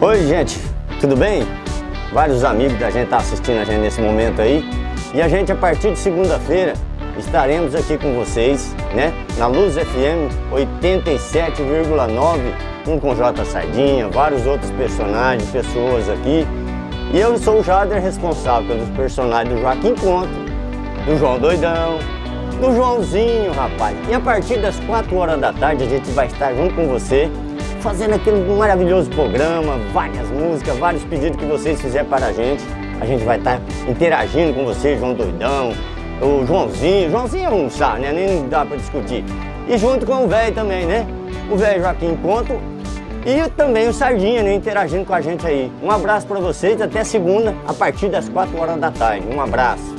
Oi, gente, tudo bem? Vários amigos da gente estão tá assistindo a gente nesse momento aí. E a gente, a partir de segunda-feira, estaremos aqui com vocês, né? Na Luz FM 87,9, um com J Sardinha, vários outros personagens, pessoas aqui. E eu sou o Jader, responsável pelos personagens do Joaquim Conto, do João Doidão, do Joãozinho, rapaz. E a partir das 4 horas da tarde a gente vai estar junto com você fazendo aquele maravilhoso programa, várias músicas, vários pedidos que vocês fizerem para a gente. A gente vai estar interagindo com vocês, João Doidão, o Joãozinho. Joãozinho é um chá, né? Nem dá para discutir. E junto com o velho também, né? O velho Joaquim Ponto e também o Sardinha, né? Interagindo com a gente aí. Um abraço para vocês, até segunda, a partir das 4 horas da tarde. Um abraço.